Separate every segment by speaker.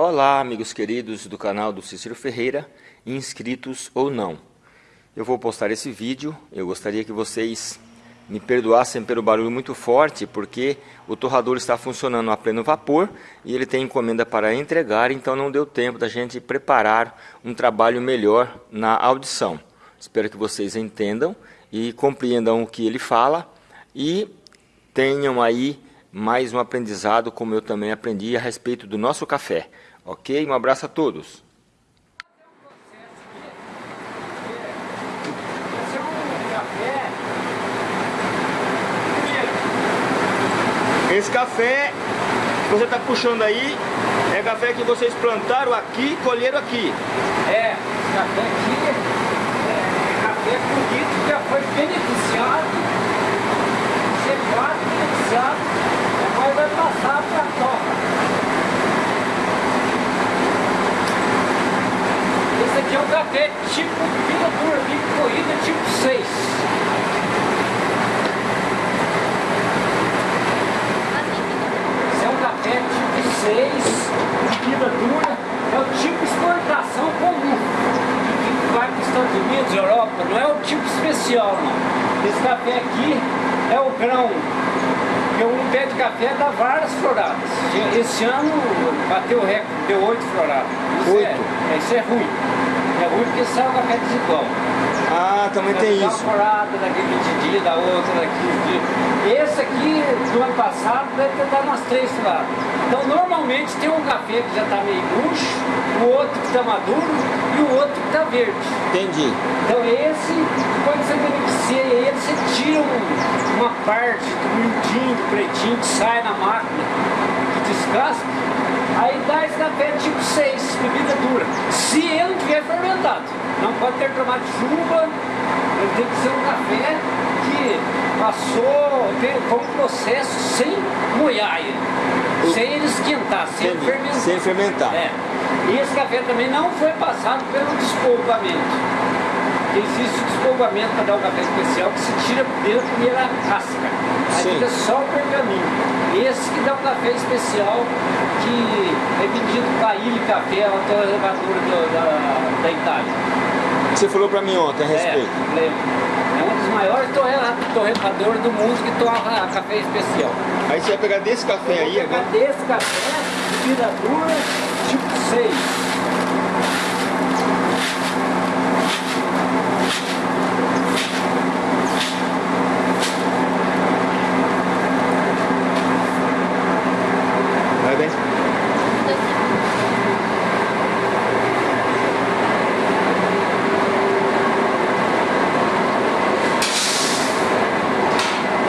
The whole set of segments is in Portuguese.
Speaker 1: Olá, amigos queridos do canal do Cícero Ferreira, inscritos ou não. Eu vou postar esse vídeo, eu gostaria que vocês me perdoassem pelo barulho muito forte, porque o torrador está funcionando a pleno vapor e ele tem encomenda para entregar, então não deu tempo da gente preparar um trabalho melhor na audição. Espero que vocês entendam e compreendam o que ele fala e tenham aí mais um aprendizado, como eu também aprendi a respeito do nosso café. Ok? Um abraço a todos. Esse café que você está puxando aí é café que vocês plantaram aqui e colheram aqui.
Speaker 2: É, esse café aqui é, é café bonito que já foi beneficiado, secado, beneficiado, depois vai passar para a toca. Esse é tipo fila dura, corrida tipo 6. Esse é um café tipo 6, fila dura, é o tipo exportação comum. Que vai para os Estados Unidos, Europa, não é o tipo especial não. Esse café aqui é o grão porque um pé de café dá várias floradas. Esse ano bateu o recorde, deu oito floradas. Isso
Speaker 1: Oito?
Speaker 2: É, isso é ruim. Porque sai o café desigual.
Speaker 1: Ah, também tem isso.
Speaker 2: Uma daqui 20 dias, da outra daqui 20 dias. Esse aqui, do ano passado, deve ter dado umas três floradas. Então, normalmente tem um café que já está meio murcho, o outro que está maduro e o outro que está verde.
Speaker 1: Entendi.
Speaker 2: Então esse, quando você beneficia ele, você tira um- uma parte do miudinho, do pretinho que sai na máquina, que descasca, aí dá esse café tipo 6, bebida dura. Se ele não tiver fermentado, não pode ter tomado chuva, ele tem que ser um café que passou um processo sem molhar ele, sem ele esquentar, sem fermentar.
Speaker 1: Sem fermentar.
Speaker 2: É. E esse café também não foi passado pelo despolvamento. Existe o despolvamento para dar um café especial que se tira dentro a primeira casca. Aí
Speaker 1: Sim.
Speaker 2: fica só o pergaminho. Esse que dá um café especial que é vendido para Ilha Café, a torrevadora do- da, da Itália.
Speaker 1: Você falou pra mim ontem a respeito.
Speaker 2: É. É um dos maiores torre- torrefadores do mundo que torra café especial.
Speaker 1: Aí você vai pegar desse café aí
Speaker 2: Vou pegar
Speaker 1: agora.
Speaker 2: desse café, bebida dura, tipo 6.
Speaker 1: Vai bem.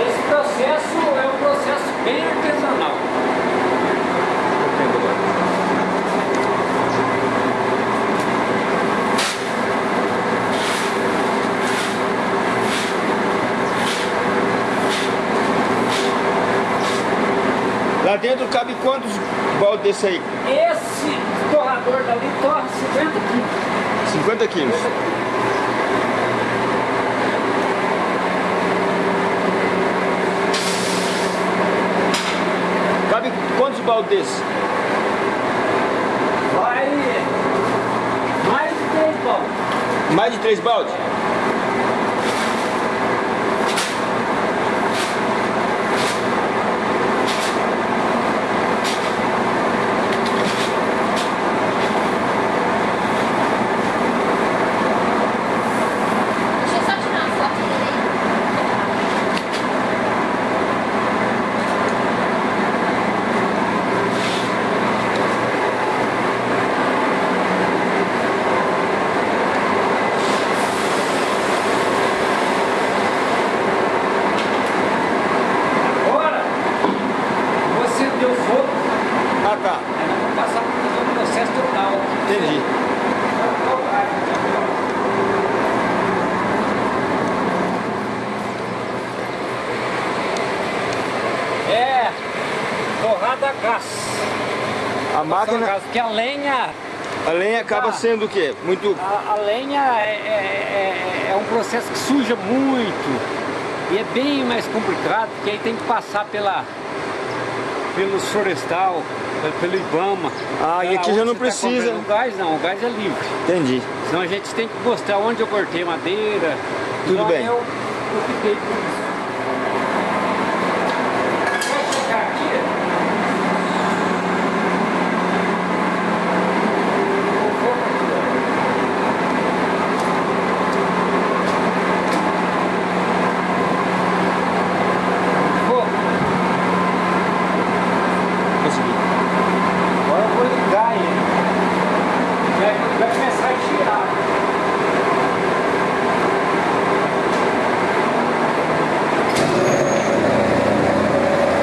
Speaker 2: Esse processo é um processo bem artesanal.
Speaker 1: Lá dentro cabe quantos baldes desse aí?
Speaker 2: Esse torrador dali torra 50 quilos.
Speaker 1: 50 quilos. Cabe quantos baldes desse?
Speaker 2: Vai mais de 3 baldes.
Speaker 1: Mais de três baldes?
Speaker 3: Deixa eu só tirar uma foto dele aí.
Speaker 2: Agora, você deu fogo,
Speaker 1: Tá,
Speaker 2: nós vamos passar por fazer um processo total.
Speaker 1: entendi.
Speaker 2: É torrada a gás.
Speaker 1: A máquina,
Speaker 2: Porque a lenha
Speaker 1: a lenha acaba
Speaker 2: Ah.
Speaker 1: sendo o quê? Muito...
Speaker 2: A, a lenha é, é- é- é um processo que suja muito e é bem mais complicado, porque aí tem que passar pela, pelos florestal, pelo Ibama.
Speaker 1: Ah, e
Speaker 2: É,
Speaker 1: aqui já não
Speaker 2: tá
Speaker 1: precisa.
Speaker 2: comprando. o gás não, o gás é livre.
Speaker 1: Entendi.
Speaker 2: Senão a gente tem que mostrar onde eu cortei madeira.
Speaker 1: Tudo
Speaker 2: Então,
Speaker 1: bem.
Speaker 2: Eu, eu fiquei com isso. Pode chegar aqui? Vou focar aqui, ó. Foco.
Speaker 1: Consegui.
Speaker 2: Agora eu vou ligar ele. Vai, vai começar a girar.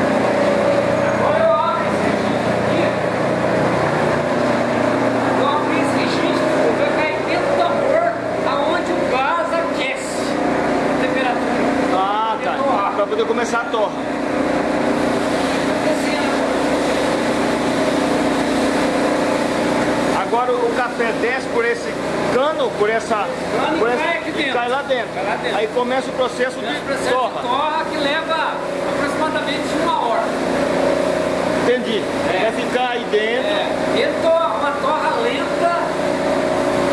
Speaker 2: Agora eu abro esse registro aqui. Eu abro esse registro, vai cair dentro do tambor aonde o gás aquece a temperatura.
Speaker 1: Ah, tá. Pra poder começar a torra.
Speaker 2: Descendo.
Speaker 1: Agora o café desce por esse cano, por essa.
Speaker 2: Cano e
Speaker 1: por essa-
Speaker 2: cai aqui
Speaker 1: e
Speaker 2: dentro.
Speaker 1: cai lá dentro.
Speaker 2: Cai lá dentro.
Speaker 1: Aí começa o processo
Speaker 2: Esse
Speaker 1: de
Speaker 2: processo
Speaker 1: torra.
Speaker 2: de torra que leva aproximadamente uma hora.
Speaker 1: Entendi.
Speaker 2: É.
Speaker 1: Vai ficar aí dentro.
Speaker 2: É, ele torra, uma torra lenta,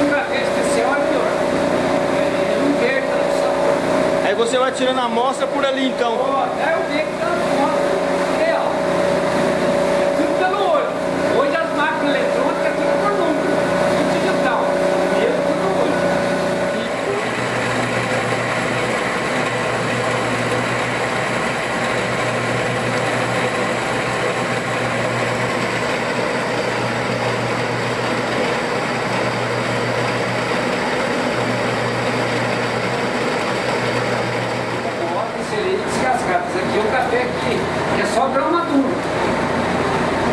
Speaker 2: um café especial é melhor. Ele não perde tanto sabor.
Speaker 1: Aí você vai tirando a amostra por ali então.
Speaker 2: Ó, até eu ver que tá no real. É tudo pelo olho. Hoje as máquinas eletrônicas é tudo por número, tudo digital. Ele tudo no olho. Bota excelente descascado. Isso aqui é um café que é só grão maduro.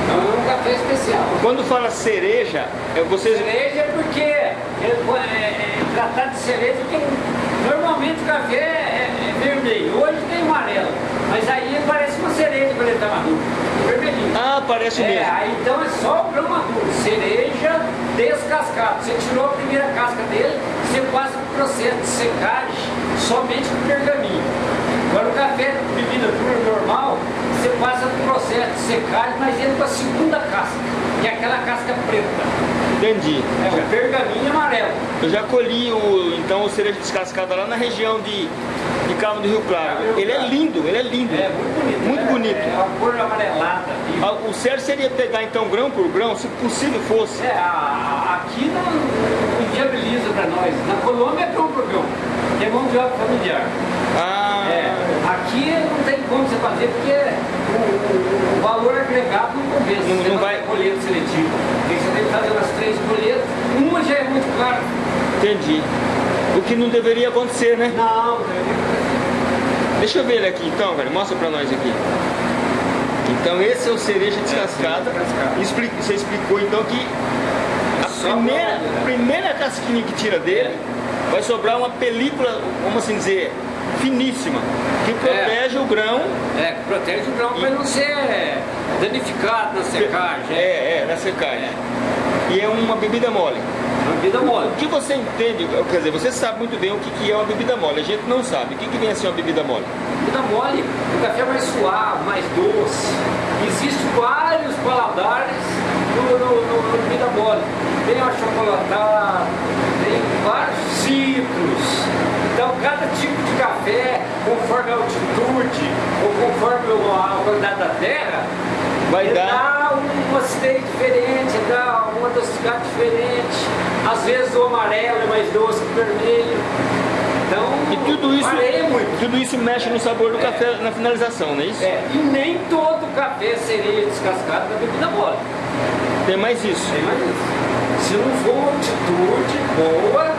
Speaker 2: Não é um café especial.
Speaker 1: Quando fala cereja, é vocês.
Speaker 2: Cereja é porque é, é, é tratado de cereja porque normalmente o café é, é vermelho. Hoje tem amarelo. Mas aí parece uma cereja quando ele está maduro. Vermelhinho.
Speaker 1: Ah, parece
Speaker 2: É,
Speaker 1: mesmo.
Speaker 2: aí então é só o grão maduro, cereja descascado. Você tirou a primeira casca dele, você passa o processo de secagem somente com pergaminho. Agora o café você passa o processo de secagem, mas ele com a segunda casca, que é aquela casca preta.
Speaker 1: Entendi.
Speaker 2: É o pergaminho amarelo.
Speaker 1: Eu já colhi o, então o cereja descascado lá na região de, de Cabo do Rio Claro. Ele é lindo, ele é lindo.
Speaker 2: É muito bonito.
Speaker 1: Muito
Speaker 2: é,
Speaker 1: bonito.
Speaker 2: É uma cor amarelada. viva.
Speaker 1: Ah, O certo seria pegar então grão por grão, se possível fosse.
Speaker 2: É, a- aqui não, inviabiliza para nós. Na Colômbia é grão por grão. É mão de obra familiar.
Speaker 1: Ah,
Speaker 2: É, aqui como você fazer porque o, o- valor agregado não compensa.
Speaker 1: Não-
Speaker 2: Você
Speaker 1: não vai-
Speaker 2: colheita seletiva. Aí você tem que fazer umas três colheitas. Uma já é muito cara.
Speaker 1: entendi. O que não deveria acontecer, né?
Speaker 2: Não,
Speaker 1: Deixa eu ver ele aqui então, velho. Mostra pra nós aqui. Então esse é o cereja descascada.
Speaker 2: descascada.
Speaker 1: Expli- Você explicou então que a
Speaker 2: Só
Speaker 1: primeira, primeira casquinha que tira dele vai sobrar uma película, vamos assim dizer, finíssima, que protege o grão
Speaker 2: é, protege o grão para ele não ser danificado na secagem. É.
Speaker 1: é, é, na secagem. E é uma bebida mole.
Speaker 2: Uma bebida mole.
Speaker 1: O que você entende, quer dizer, você sabe muito bem o que que é uma bebida mole, a gente não sabe. O que, que vem a ser uma bebida mole?
Speaker 2: Bebida mole, o café mais suave, mais doce. Existem vários paladares no, no, no, no bebida mole. Tem o achocolatado, tem vários citros. Cada tipo de café, conforme a altitude ou conforme a qualidade da terra,
Speaker 1: Vai dar-
Speaker 2: dá uma acidez diferente, dá uma adocicidade diferente. Às vezes o amarelo é mais doce que o vermelho. Então,
Speaker 1: E tudo isso, tudo isso mexe no sabor do
Speaker 2: É.
Speaker 1: café na finalização, não é isso?
Speaker 2: É, e nem todo café seria descascado da bebida mole.
Speaker 1: Tem mais isso.
Speaker 2: Tem mais isso. Se não for uma altitude boa,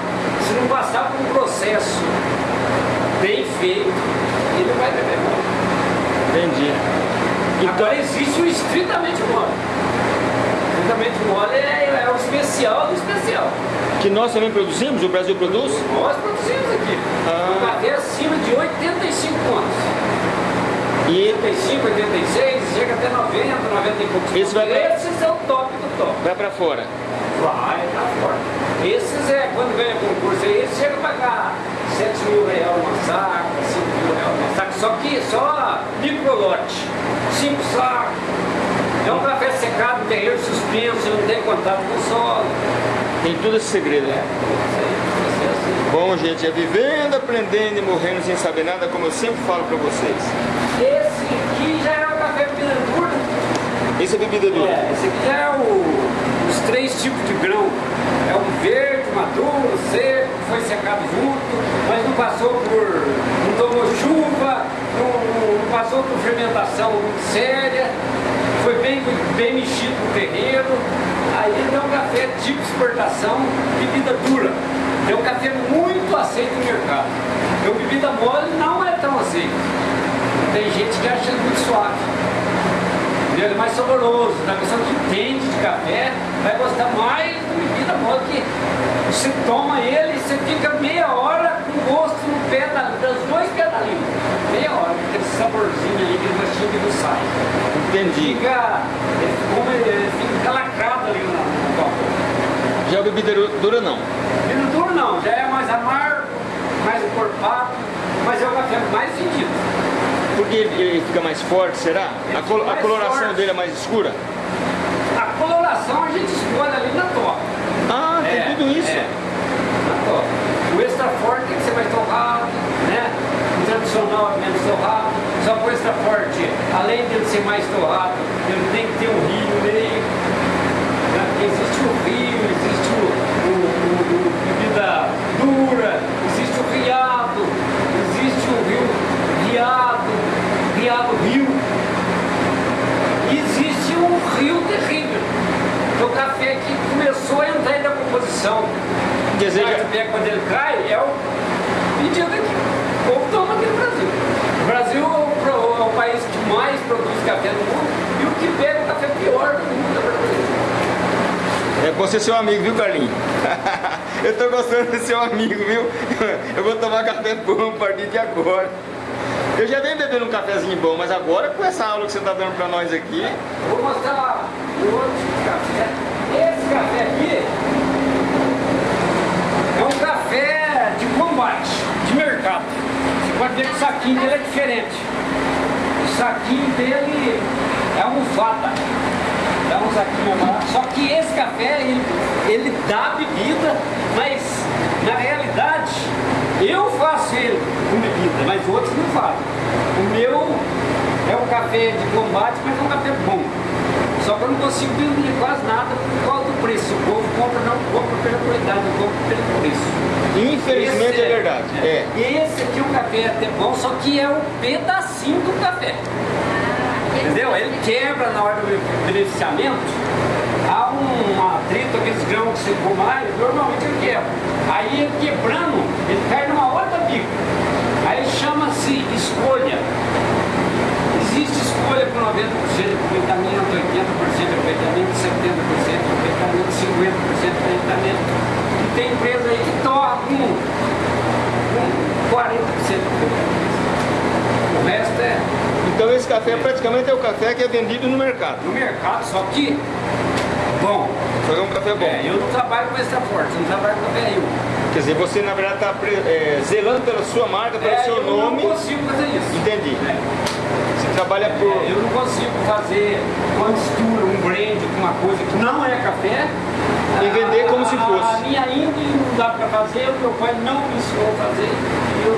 Speaker 2: se não passar por um processo bem feito, ele vai beber mole.
Speaker 1: Entendi. Então,
Speaker 2: Agora existe o estritamente mole. Estritamente mole é, é o especial do especial.
Speaker 1: que nós também produzimos, o Brasil produz?
Speaker 2: Nós produzimos aqui.
Speaker 1: Ah.
Speaker 2: Um café acima de 85 anos.
Speaker 1: E
Speaker 2: 85, 86, chega até 90, 90 e poucos.
Speaker 1: Esse vai pra-
Speaker 2: Esses é o top do top.
Speaker 1: vai pra fora.
Speaker 2: Vai, tá forte. Esses é, quando ganha concurso aí, eles chegam a pagar 7 mil reais uma saca, 5 mil reais uma saca, só que só microlote. 5 sacos, É um café secado, terreiro suspenso, não tem contato com o solo.
Speaker 1: Tem tudo esse segredo, né? Bom, gente, é vivendo, aprendendo e morrendo sem saber nada, como eu sempre falo pra vocês.
Speaker 2: Esse aqui já é o café bebida dura.
Speaker 1: Esse é bebida dura?
Speaker 2: É, esse aqui já é o, três tipos de grão. É o verde, maduro, seco, foi secado junto, mas não passou por. não tomou chuva, não, não passou por fermentação séria, foi bem, bem mexido no terreiro. Aí é um café tipo exportação, bebida dura. É um café muito aceito no mercado. Eu bebida mole não é tão aceito. Tem gente que acha muito suave. Ele é mais saboroso. A pessoa que entende de café vai gostar mais da bebida mole que você toma ele e você fica meia hora com gosto no pé da, das dois pés da língua. Meia hora, aquele saborzinho ali, aquele gostinho que não sai.
Speaker 1: Entendi.
Speaker 2: Fica, ele, fica, ele fica lacrado ali no, copo.
Speaker 1: Já a bebida dura não?
Speaker 2: Bebida dura não, já é mais amargo, mais encorpado, mas é o café mais vendido.
Speaker 1: Porque ele fica mais forte, será? A, col a, coloração
Speaker 2: forte.
Speaker 1: dele é mais escura?
Speaker 2: A coloração a gente escolhe ali na toca.
Speaker 1: Ah, tem
Speaker 2: É,
Speaker 1: tudo isso.
Speaker 2: é, na toca. O extra forte tem que ser mais torrado, né? O tradicional é menos torrado. Só que o extra forte, além de ele ser mais torrado, ele tem que ter um rio no meio. né? Existe o rio, existe o, o, o- o bebida dura, existe o riado, existe o rio riado, riado rio. E existe um rio terrível. que é o café que começou a entrar em decomposição.
Speaker 1: Quer dizer,
Speaker 2: O café, quando ele cai, é o pedido aqui. O povo toma aqui no Brasil. O Brasil é o, é o país que mais produz café no mundo e o que pega o café pior do mundo é brasileiro.
Speaker 1: É você seu amigo, viu, Carlinhos? eu tô gostando de seu amigo, viu? Eu vou tomar café bom a partir de agora. Eu já venho bebendo um cafezinho bom, mas agora com essa aula que você tá dando pra nós aqui,
Speaker 2: Vou mostrar outro café. Esse café aqui é um café de combate, de mercado. Você pode ver que o saquinho dele é diferente. O saquinho dele é almofada. É um saquinho barato. Só que esse café, ele, ele dá bebida, mas na realidade eu faço ele com bebida, mas outros não fazem. O meu é um café de combate, mas é um café bom. Só que eu não consigo vender quase nada por causa do preço. O povo compra, não compra pela qualidade, não compra pelo preço.
Speaker 1: infelizmente
Speaker 2: Esse
Speaker 1: é verdade. É.
Speaker 2: E esse aqui é um café até bom, só que é um pedacinho do café. Entendeu? Ele quebra na hora do beneficiamento. Há um atrito, aqueles grãos que você come lá, normalmente ele quebra. Aí ele quebrando, ele cai numa outra bica. Aí chama-se escolha. Existe escolha com 90% de aproveitamento, 80% de aproveitamento, 70% de aproveitamento, 50% de aproveitamento. E tem empresa aí que torna com, com 40% de aproveitamento. O resto é
Speaker 1: Então esse café praticamente é o café que é vendido no mercado.
Speaker 2: no mercado, só que bom.
Speaker 1: Só que é um café bom.
Speaker 2: É, eu não trabalho com extra forte, eu não trabalho com café Rio.
Speaker 1: Quer dizer, você na verdade está zelando pela sua marca, pelo
Speaker 2: É,
Speaker 1: seu
Speaker 2: eu
Speaker 1: nome.
Speaker 2: não consigo fazer isso.
Speaker 1: Entendi.
Speaker 2: É.
Speaker 1: Você trabalha por.
Speaker 2: É, eu não consigo fazer uma mistura, um blend com uma coisa que não é café.
Speaker 1: E vender como se
Speaker 2: A-
Speaker 1: fosse.
Speaker 2: A minha índole não dá para fazer, o meu pai não me ensinou a fazer. Eu,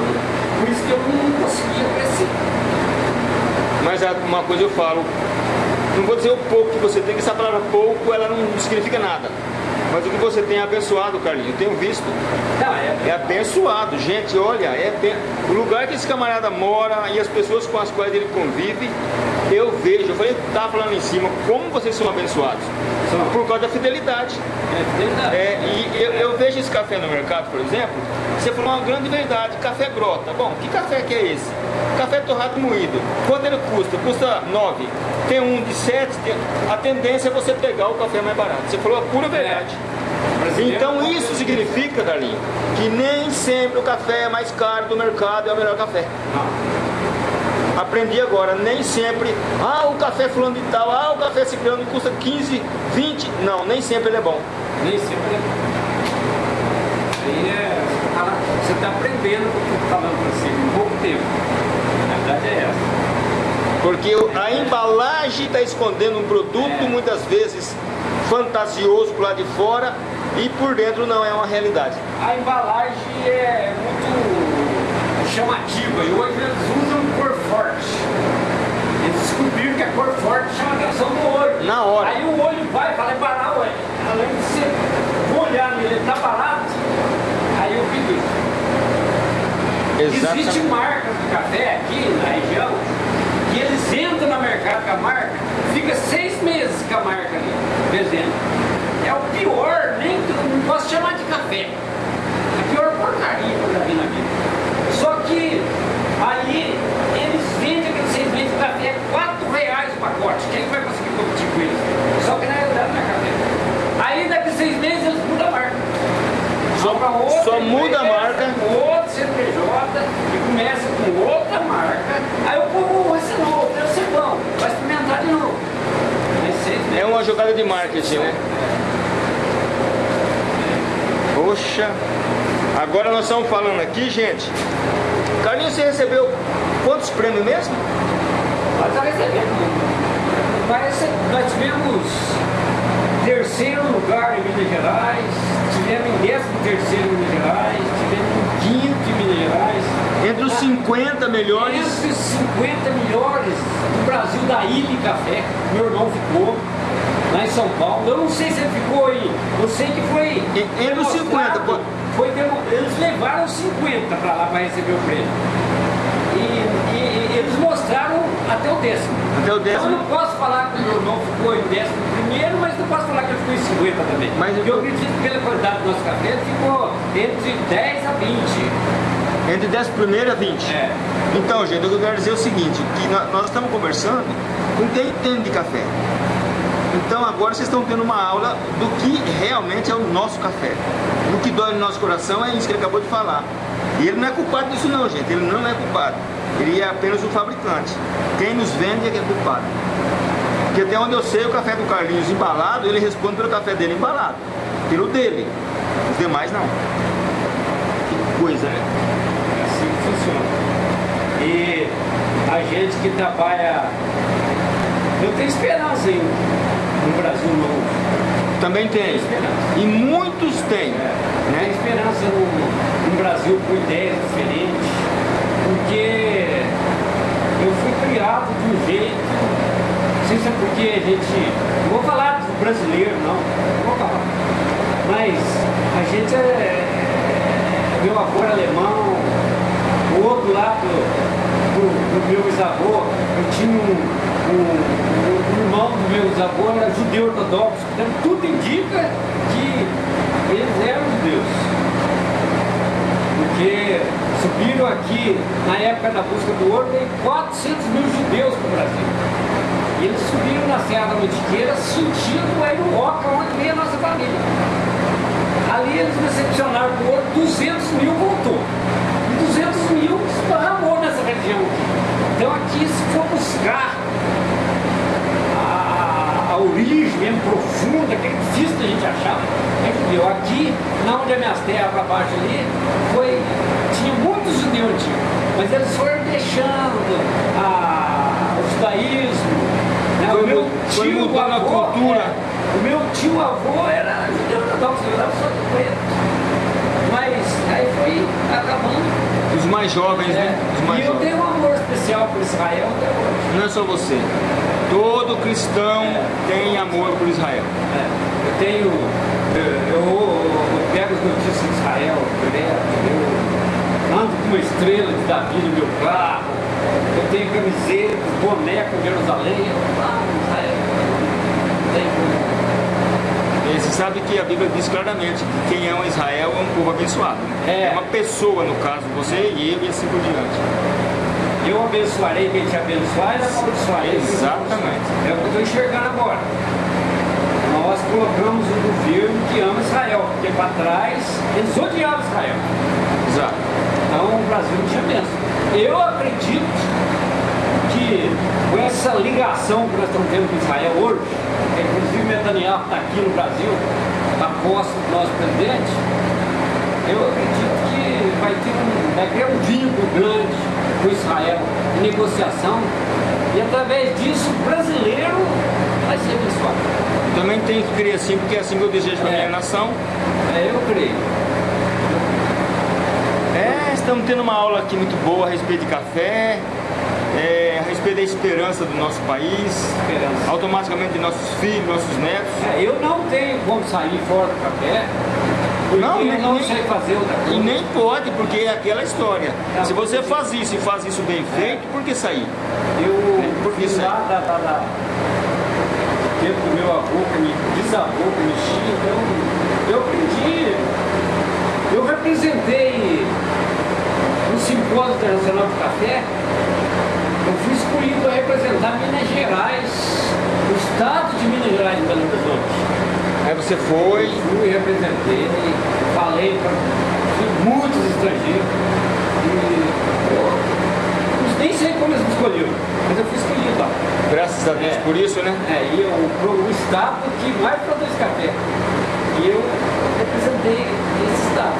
Speaker 2: por isso que eu não conseguia crescer.
Speaker 1: Mas a- uma coisa eu falo, não vou dizer o pouco que você tem, que essa palavra pouco ela não significa nada. Mas o que você tem é abençoado, Carlinhos. Eu tenho visto.
Speaker 2: Não, é,
Speaker 1: É abençoado, gente, olha, é o lugar que esse camarada mora e as pessoas com as quais ele convive, eu vejo, eu falei, tá falando em cima, como vocês são abençoados?
Speaker 2: São.
Speaker 1: Por causa da fidelidade.
Speaker 2: é fidelidade.
Speaker 1: É, e eu, eu vejo esse café no mercado, por exemplo, você falou uma grande verdade, café grota. Bom, que café que é esse? Café torrado moído. Quanto ele custa? Custa 9. Tem um de 7. A tendência é você pegar o café mais barato. Você falou a pura verdade.
Speaker 2: Brasileiro
Speaker 1: Então
Speaker 2: não
Speaker 1: isso significa, Carlinhos, que nem sempre o café mais caro do mercado é o melhor café.
Speaker 2: Não.
Speaker 1: Aprendi agora, nem sempre, ah, o café fulano de tal, ah, o café ciclano custa 15, 20. Não, nem sempre ele é bom.
Speaker 2: Nem sempre é Isso aí é. Você tá, você tá aprendendo o que eu tô falando pra você em pouco tempo. A verdade é essa.
Speaker 1: Porque a embalagem está escondendo um produto, muitas vezes fantasioso por lá de fora, e por dentro não é uma realidade.
Speaker 2: A embalagem é muito chamativa e hoje eles cor forte. Eles descobriram que a cor forte chama a atenção do olho.
Speaker 1: Na hora.
Speaker 2: Aí o olho vai e fala, é barato, ué. além de você olhar nele, ele tá barato, aí eu pedi.
Speaker 1: Exatamente.
Speaker 2: Existe marcas de café aqui na região que eles entram no mercado com a marca, fica seis meses com a marca ali, vendendo. É o pior, nem não posso chamar de café. É a pior porcaria que eu já vi na vida. Só que vendem aquele seis meses de café, quatro reais o pacote. Quem vai conseguir competir com eles? Só que na realidade não é café. Aí daqui seis meses eles mudam a marca.
Speaker 1: Só,
Speaker 2: Pra outra
Speaker 1: só muda a marca.
Speaker 2: com Outra CNPJ e começa com outra marca. Aí o povo vai ser novo, deve ser bom, vai experimentar de novo. Meses.
Speaker 1: É uma jogada de marketing, né? Poxa, agora nós estamos falando aqui, gente. Carlinhos, você recebeu quantos prêmios mesmo?
Speaker 2: Nós está recebendo. Parece que nós tivemos terceiro lugar em Minas Gerais, tivemos em décimo terceiro em Minas Gerais, tivemos em quinto em Minas Gerais.
Speaker 1: Entre os 50 melhores.
Speaker 2: Entre os 50 melhores do Brasil da Ilha Café, meu irmão ficou lá em São Paulo. Eu não sei se ele ficou aí, eu sei que foi.
Speaker 1: Entre os 50,
Speaker 2: demonstrado,
Speaker 1: pô.
Speaker 2: Foi eles levaram 50 para lá para receber o prêmio. Eles mostraram até o décimo.
Speaker 1: Até o
Speaker 2: Então,
Speaker 1: décimo.
Speaker 2: eu não posso falar que o irmão ficou em décimo primeiro, mas não posso falar que ele ficou em 50 também.
Speaker 1: Mas
Speaker 2: eu
Speaker 1: eu-
Speaker 2: acredito que pela qualidade do nosso café, ele ficou entre 10 a 20.
Speaker 1: Entre 10 primeiro a 20.
Speaker 2: É.
Speaker 1: Então, gente, o que eu quero dizer é o seguinte, que nó- nós estamos conversando com quem entende de café. Então agora vocês estão tendo uma aula do que realmente é o nosso café. O que dói no nosso coração é isso que ele acabou de falar. E ele não é culpado disso não, gente. Ele não é culpado. Ele é apenas o fabricante. Quem nos vende é que é culpado. Porque até onde eu sei, o café do Carlinhos embalado, ele responde pelo café dele embalado. Pelo dele. Os demais não. Que coisa, né?
Speaker 2: É assim que funciona. E a gente que trabalha. Eu tenho esperança em um Brasil novo.
Speaker 1: Também tem.
Speaker 2: esperança.
Speaker 1: E muitos têm.
Speaker 2: Tenho
Speaker 1: Né?
Speaker 2: esperança num, num Brasil com ideias diferentes. Porque eu fui criado de um jeito. Não sei se é porque a gente. Não vou falar do brasileiro, não. Não vou falar. Mas a gente é. Meu avô era alemão, o outro lado do, do meu bisavô, eu tinha um, um, um irmão do meu bisavô, era judeu ortodoxo, então tudo indica que eles eram judeus. Porque subiram aqui, na época da busca do ouro, tem 400 mil judeus para o Brasil. E eles subiram na Serra da Mantiqueira sentindo aí no roca onde veio a nossa família. Ali eles recepcionaram o ouro, 200 mil voltou. E 200 mil esparramou nessa região. Então aqui, se for buscar origem mesmo profunda, que é difícil da gente achar, é judeu. Aqui, na onde é minhas terras para baixo ali, foi, tinha muitos judeus antigos, mas eles foram deixando a, o judaísmo. Né?
Speaker 1: Foi
Speaker 2: o meu
Speaker 1: foi
Speaker 2: tio
Speaker 1: mudando a
Speaker 2: avô,
Speaker 1: cultura.
Speaker 2: é, o meu tio avô era judeu ortodoxo, eu era só de preto. Mas aí foi acabando.
Speaker 1: Os mais jovens, né?
Speaker 2: É.
Speaker 1: mais
Speaker 2: E eu
Speaker 1: jovens.
Speaker 2: tenho um amor especial por Israel até hoje.
Speaker 1: Não é só você. Todo cristão tem amor por Israel.
Speaker 2: É, Eu tenho. Eu, eu, eu pego as notícias de Israel direto, eu ando com uma estrela de Davi no meu carro, eu tenho camiseta, boné com Jerusalém, eu amo Israel. Não tem como.
Speaker 1: Você sabe que a Bíblia diz claramente que quem ama Israel é um povo abençoado. né?
Speaker 2: É.
Speaker 1: uma pessoa, no caso, você e eu e assim por diante.
Speaker 2: Eu abençoarei quem te abençoar e amaldiçoarei.
Speaker 1: Exatamente.
Speaker 2: É o que eu estou enxergando agora. Nós colocamos um governo que ama Israel, porque para trás eles odiavam Israel.
Speaker 1: Exato.
Speaker 2: Então o Brasil não tinha bênção. Eu acredito que com essa ligação que nós estamos tendo com Israel hoje, que inclusive Netanyahu está aqui no Brasil, a posse do nosso presidente, eu acredito que vai ter um, vai criar um vínculo grande com Israel, em negociação, E através disso, o brasileiro vai ser abençoado.
Speaker 1: Também tem que crer assim, porque é assim que eu desejo para a
Speaker 2: É.
Speaker 1: minha nação.
Speaker 2: É, eu creio.
Speaker 1: É, estamos tendo uma aula aqui muito boa a respeito de café, é, a respeito da esperança do nosso país,
Speaker 2: Esperança.
Speaker 1: automaticamente de nossos filhos, nossos netos.
Speaker 2: É, eu não tenho como sair fora do café,
Speaker 1: Não, nem-
Speaker 2: não
Speaker 1: nem-
Speaker 2: sei fazer outra
Speaker 1: E
Speaker 2: coisa.
Speaker 1: nem pode, porque é aquela história.
Speaker 2: É,
Speaker 1: Se você faz isso e faz isso bem feito, por que sair?
Speaker 2: Eu
Speaker 1: Por que sair?
Speaker 2: lá da, da, da do tempo do meu avô, que me bisavô, que mexia, então eu aprendi. Eu representei no Simpósio Internacional do Café, eu fui escolhido para representar Minas Gerais, o estado de Minas Gerais em Belo Horizonte.
Speaker 1: Aí você foi,
Speaker 2: Fui, representei, falei para muitos estrangeiros. E, pô, nem sei como eles me escolheram, mas eu fui escolhido lá.
Speaker 1: graças a Deus
Speaker 2: É.
Speaker 1: por isso, né?
Speaker 2: É, e eu, pro, o estado que mais produz café. E eu representei esse estado.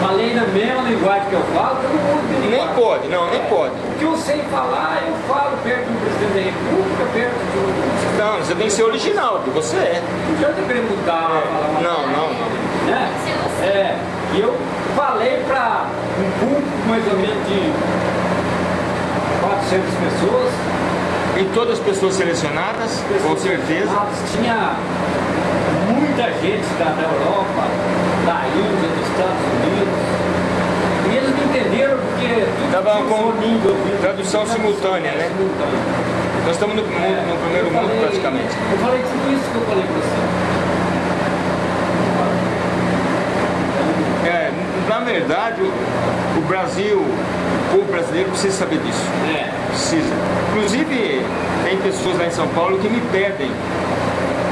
Speaker 2: Falei na mesma linguagem que eu falo, todo mundo tem
Speaker 1: Nem pode, não, nem
Speaker 2: É,
Speaker 1: pode.
Speaker 2: Eu sei falar, eu falo perto do presidente da república, perto do...
Speaker 1: Não, você tem que ser original, que você é.
Speaker 2: Não adianta querer mudar, falar uma
Speaker 1: Não, não, não.
Speaker 2: né?
Speaker 3: Você.
Speaker 2: É, e eu falei para um público mais ou menos de 400 pessoas.
Speaker 1: E todas as pessoas selecionadas, com certeza.
Speaker 2: Tinha muita gente da, da Europa, da Índia, dos Estados Unidos. E entenderam porque
Speaker 1: Tava com tradução simultânea, né? Nós estamos no, mundo- no primeiro
Speaker 2: eu
Speaker 1: mundo
Speaker 2: falei-
Speaker 1: praticamente.
Speaker 2: Eu falei tudo isso que eu falei para você.
Speaker 1: É, na verdade, o, o Brasil, o povo brasileiro precisa saber disso.
Speaker 2: É.
Speaker 1: Precisa. Inclusive, tem pessoas lá em São Paulo que me pedem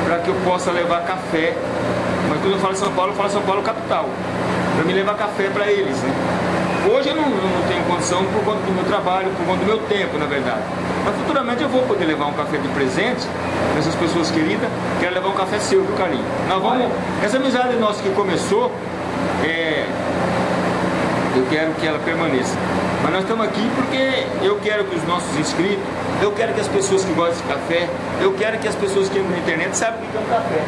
Speaker 1: para que eu possa levar café. Mas quando eu falo São Paulo, eu falo São Paulo capital. Para me levar café para eles, né? Hoje eu não, não tenho condição por conta do meu trabalho, por conta do meu tempo, na verdade. Mas futuramente eu vou poder levar um café de presente para essas pessoas queridas. Quero levar um café seu, viu, Carlinhos? Nós vamos. Essa amizade nossa que começou, é, eu quero que ela permaneça. Mas nós estamos aqui porque eu quero que os nossos inscritos, eu quero que as pessoas que gostam de café, eu quero que as pessoas que entram na internet saibam o que é um café.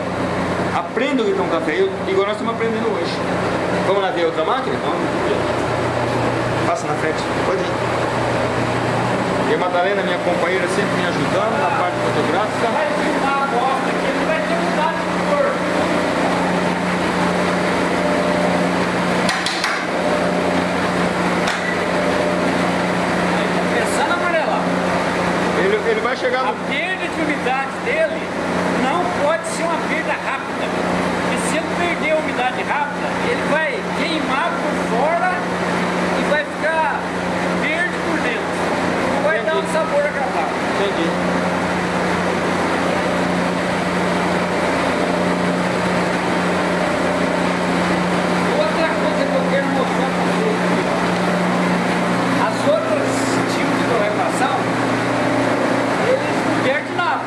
Speaker 1: Aprendam o que é um café, eu- igual nós estamos aprendendo hoje. Vamos lá ver outra máquina? Passa na frente, pode ir. E a Madalena, minha companheira, sempre me ajudando na parte fotográfica.
Speaker 2: Vai filmar a bosta aqui, ele vai ter mudado de cor. Tá Começando a amarelar.
Speaker 1: Ele, ele vai chegar
Speaker 2: A
Speaker 1: no.
Speaker 2: perda de umidade dele não pode ser uma perda rápida. Porque se ele perder a umidade rápida, ele vai queimar por fora e vai ficar verde por dentro. Não vai dar um sabor agradável.
Speaker 1: Entendi.
Speaker 2: Outra coisa que eu quero mostrar para vocês aqui. As outras tipos de torrefação, eles não perdem nada.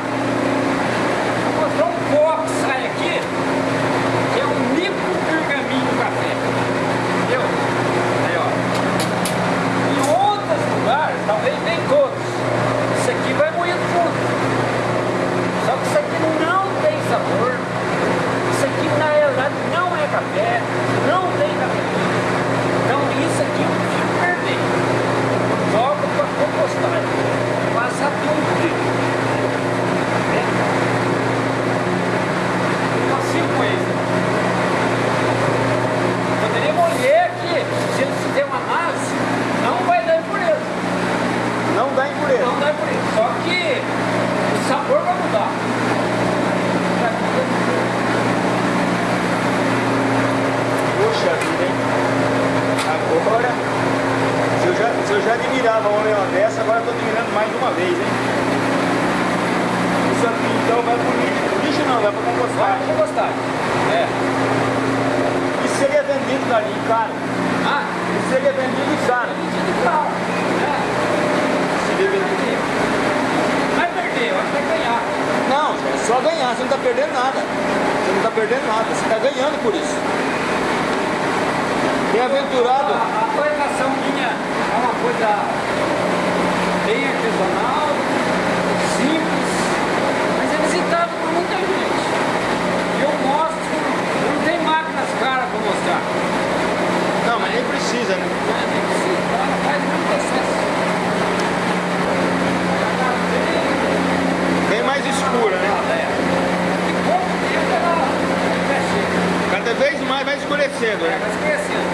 Speaker 2: É,
Speaker 1: né?
Speaker 2: vai
Speaker 1: escurecendo.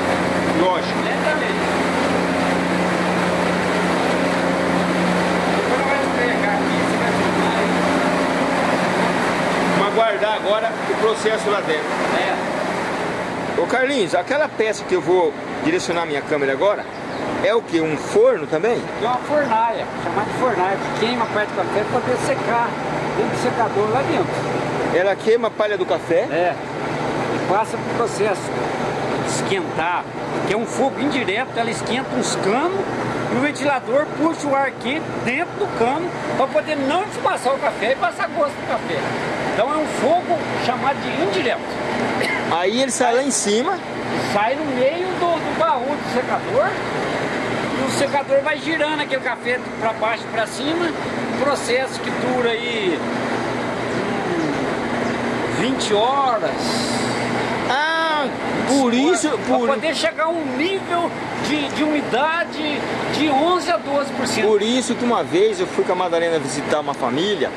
Speaker 1: Lógico.
Speaker 2: Lentamente. Depois ela vai esfregar aqui, você vai filmar.
Speaker 1: Vamos aguardar agora o processo lá dentro.
Speaker 2: É.
Speaker 1: Ô Carlinhos, aquela peça que eu vou direcionar minha câmera agora, é o que? Um forno também?
Speaker 2: Tem uma fornaia, chamada de fornaia, que queima a parte do café para poder secar dentro do secador lá dentro.
Speaker 1: Ela queima a palha do café.
Speaker 2: É. Passa pro processo de esquentar, que é um fogo indireto, ela esquenta uns canos e o ventilador puxa o ar quente dentro do cano para poder não desmaçar o café e passar gosto do café. Então é um fogo chamado de indireto.
Speaker 1: Aí ele sai lá em cima.
Speaker 2: Sai no meio do, do baú do secador e o secador vai girando aquele café para baixo e para cima. Um processo que dura aí hum, 20 horas.
Speaker 1: Por isso,
Speaker 2: Para
Speaker 1: por,
Speaker 2: poder chegar a um nível de, de umidade de 11 a 12%.
Speaker 1: por isso que uma vez eu fui com a Madalena visitar uma família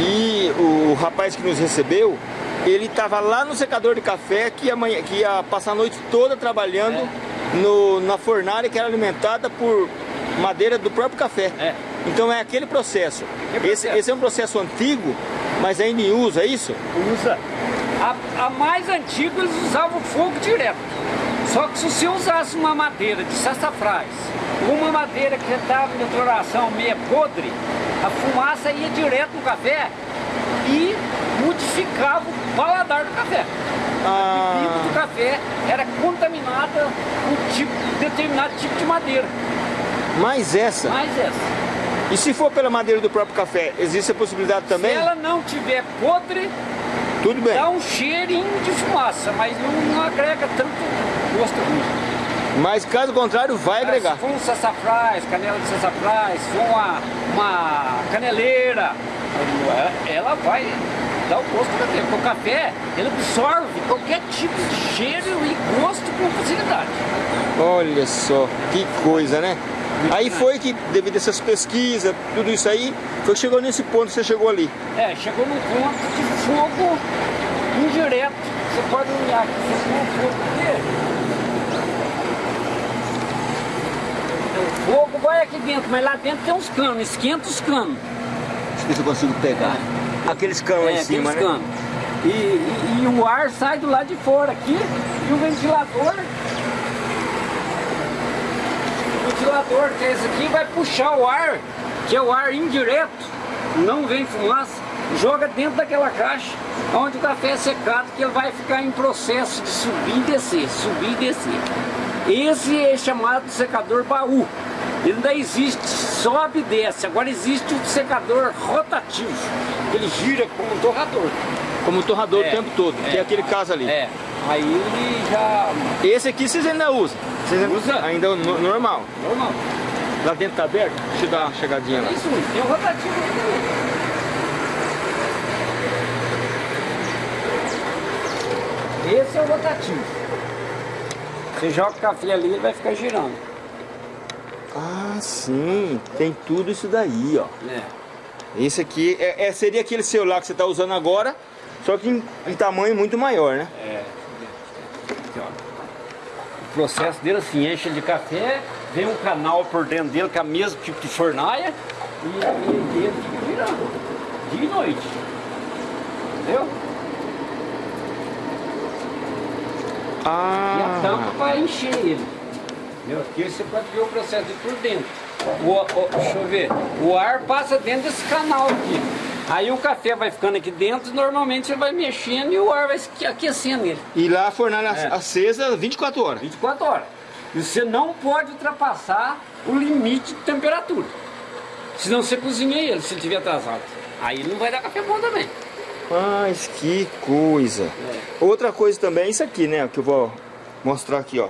Speaker 1: e o rapaz que nos recebeu, ele estava lá no secador de café que ia, amanhã- que ia passar a noite toda trabalhando no- na fornalha que era alimentada por madeira do próprio café.
Speaker 2: É.
Speaker 1: Então é aquele processo. Esse,
Speaker 2: processo?
Speaker 1: esse é um processo antigo, mas ainda em uso, é isso?
Speaker 2: Usa. A, a mais antiga eles usavam fogo direto. Só que se você usasse uma madeira de sassafrás, uma madeira que estava em floração meia podre, a fumaça ia direto no café e modificava o paladar do café. A bebida do
Speaker 1: Ah,
Speaker 2: café era contaminada com tipo, determinado tipo de madeira.
Speaker 1: mas essa.
Speaker 2: Mais essa.
Speaker 1: E se for pela madeira do próprio café, existe a possibilidade também?
Speaker 2: Se ela não tiver podre,
Speaker 1: Tudo bem.
Speaker 2: dá um cheirinho de fumaça, mas não, não agrega tanto gosto ruim.
Speaker 1: Mas caso contrário, vai agregar.
Speaker 2: Se for um sassafrás, canela de sassafrás, se for uma, uma caneleira, ela vai dar o gosto do café. Porque o café, ele absorve qualquer tipo de cheiro e gosto com facilidade.
Speaker 1: Olha só, que coisa, né? Aí foi que, devido a essas pesquisas, tudo isso aí, foi que chegou nesse ponto que você chegou ali.
Speaker 2: É, chegou num ponto de fogo indireto. Você pode olhar aqui, você tem um fogo aqui. O fogo vai aqui dentro, mas lá dentro tem uns canos, esquenta os canos.
Speaker 1: Deixa eu ver se eu consigo pegar. Aqueles canos lá em
Speaker 2: É,
Speaker 1: cima,
Speaker 2: aqueles
Speaker 1: né?
Speaker 2: canos. E, e- e o ar sai do lado de fora aqui e o ventilador. O ventilador que é esse aqui vai puxar o ar, que é o ar indireto, não vem fumaça, joga dentro daquela caixa onde o café é secado, que ele vai ficar em processo de subir e descer, subir e descer. Esse é chamado de secador baú. Ele ainda existe, sobe e desce. Agora existe o secador rotativo. Ele gira como um torrador.
Speaker 1: Como torrador
Speaker 2: É,
Speaker 1: o tempo todo, que é
Speaker 2: é.
Speaker 1: aquele caso ali.
Speaker 2: É. Aí ele já.
Speaker 1: Esse aqui vocês ainda usam. Vocês ainda,
Speaker 2: Usa.
Speaker 1: ainda no- normal.
Speaker 2: Normal.
Speaker 1: Lá dentro tá aberto? Deixa eu dar uma chegadinha lá.
Speaker 2: É isso, tem o rotativo aqui também. Esse é o rotativo. Você joga o café ali, ele vai ficar girando.
Speaker 1: Ah, sim. Tem tudo isso daí, ó.
Speaker 2: É.
Speaker 1: Esse aqui é, é- seria aquele celular que você está usando agora, só que em, em tamanho muito maior, né?
Speaker 2: É. O processo dele assim, enche de café, vem um canal por dentro dele, que é o mesmo tipo de fornaia, e, e ele fica virando, dia e noite. Entendeu? E a
Speaker 1: Ah,
Speaker 2: tampa vai encher ele. Entendeu? Aqui você pode ver o processo de por dentro. O, o- deixa eu ver. O ar passa dentro desse canal aqui. Aí o café vai ficando aqui dentro, normalmente você vai mexendo e o ar vai aquecendo ele.
Speaker 1: e lá a fornalha
Speaker 2: É.
Speaker 1: acesa 24 horas.
Speaker 2: 24 horas. E você não pode ultrapassar o limite de temperatura. Senão você cozinha ele se ele estiver atrasado. Aí não vai dar café bom também.
Speaker 1: Mas que coisa.
Speaker 2: É.
Speaker 1: Outra coisa também é isso aqui, né? Que eu vou mostrar aqui, ó.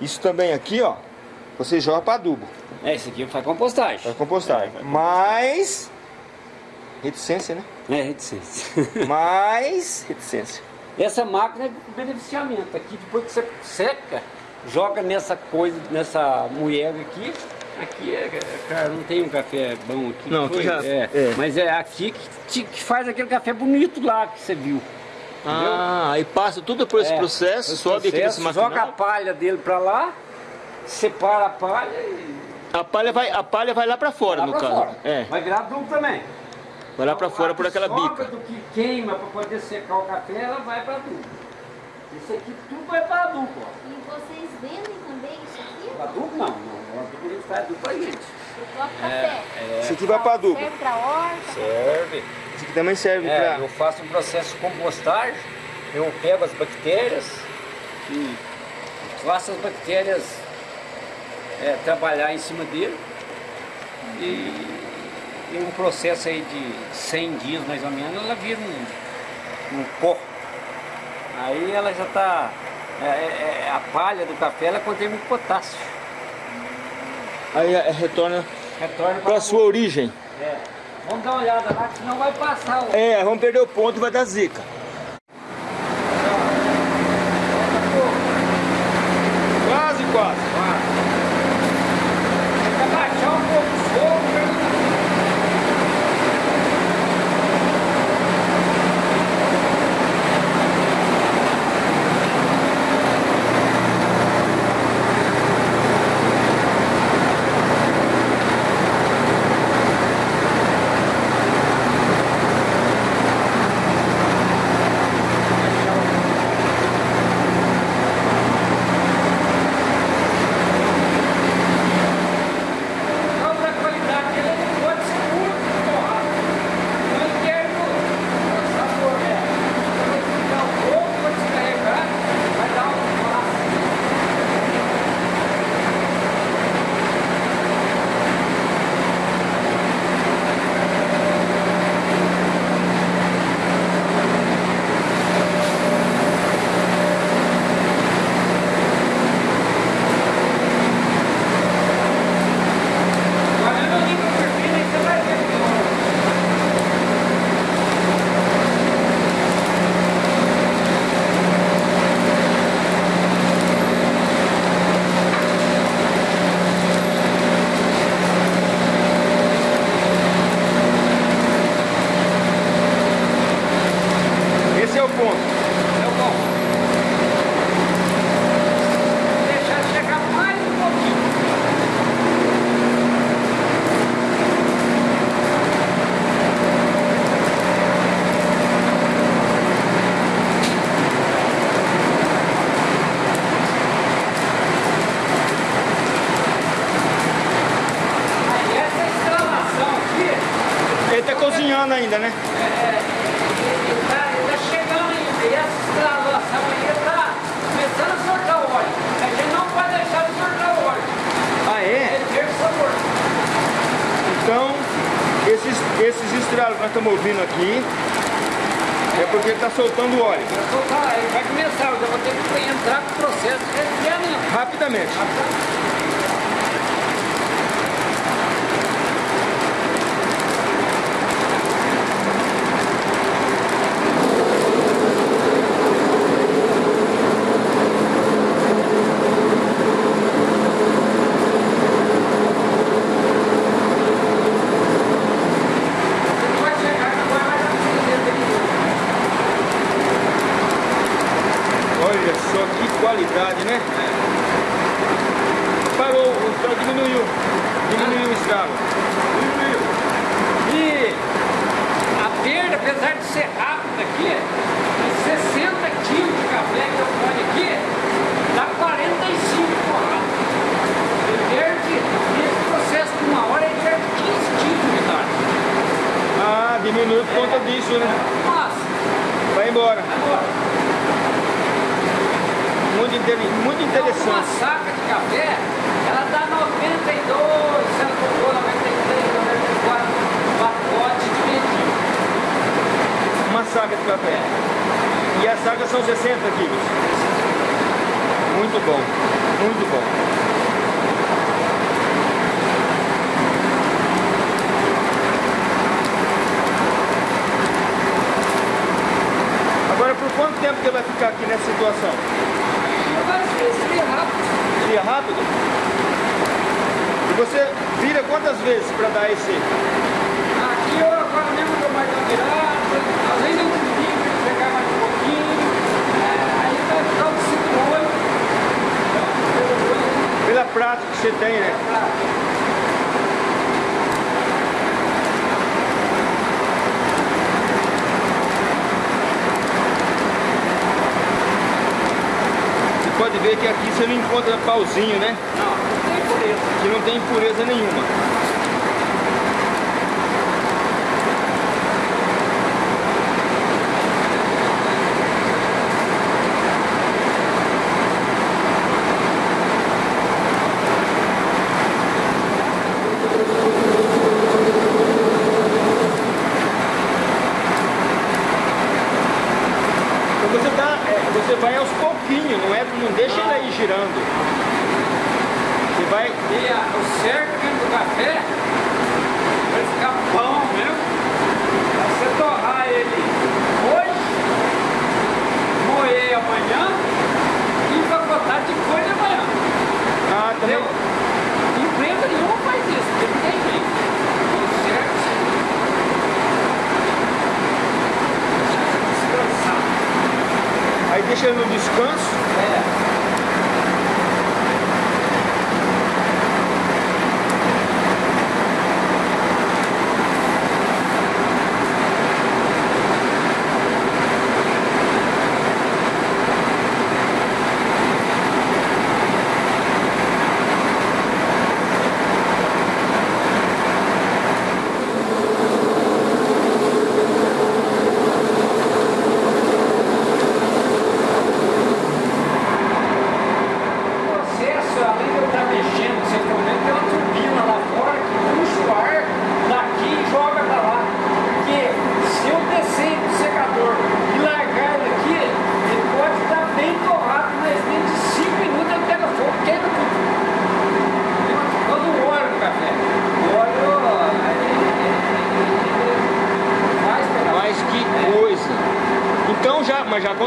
Speaker 1: Isso também aqui, ó. Você joga para adubo,
Speaker 2: É, esse aqui faz compostagem.
Speaker 1: para compostagem. Mas reticência, né?
Speaker 2: É, reticência.
Speaker 1: Mais reticência.
Speaker 2: Essa máquina é de beneficiamento. Aqui depois que você seca, joga nessa coisa, nessa moeda aqui. Aqui é, cara, não tem um café bom aqui.
Speaker 1: Não, aqui já-
Speaker 2: é,
Speaker 1: é.
Speaker 2: Mas é aqui que, te- que faz aquele café bonito lá que você viu.
Speaker 1: Ah, aí passa tudo por esse
Speaker 2: É,
Speaker 1: processo,
Speaker 2: esse
Speaker 1: sobe aqui nesse
Speaker 2: processo, Joga a
Speaker 1: maquinário.
Speaker 2: palha dele pra lá, separa a palha e
Speaker 1: A palha vai, a palha vai lá pra fora,
Speaker 2: lá
Speaker 1: no
Speaker 2: pra
Speaker 1: caso.
Speaker 2: fora.
Speaker 1: É,
Speaker 2: Vai virar adubo também.
Speaker 1: Vai lá pra fora por
Speaker 2: A que
Speaker 1: aquela bica.
Speaker 2: do que queima pra poder secar o café, ela vai pra adubo. Isso aqui tudo vai pra adubo, ó.
Speaker 3: E vocês vendem também isso aqui?
Speaker 2: Adubo não, não. Adubo ele faz adubo pra gente.
Speaker 3: Próprio café?
Speaker 1: Isso aqui vai pra adubo.
Speaker 3: Serve pra horta?
Speaker 2: Serve.
Speaker 1: Isso aqui também serve
Speaker 2: É,
Speaker 1: pra...
Speaker 2: eu faço um processo de compostagem, eu pego as bactérias e faço as bactérias é, trabalhar em cima dele e em um processo aí de 100 dias mais ou menos ela vira um, um pó. Aí ela já está, a palha do café ela contém muito potássio.
Speaker 1: Aí é, retorna
Speaker 2: Retorna
Speaker 1: pra sua origem.
Speaker 2: É. Vamos dar uma olhada lá, que senão vai passar o...
Speaker 1: É, vamos perder o ponto e vai dar zica.
Speaker 2: Dar
Speaker 1: esse?
Speaker 2: Aqui eu agora mesmo dou mais uma virada, às vezes eu para pegar mais um pouquinho, é, aí vai ficar um 5 8. Então,
Speaker 1: Pela prática que você tem, né? Você pode ver que aqui você não encontra pauzinho, né?
Speaker 2: Não, não tem pureza.
Speaker 1: Que não tem impureza nenhuma.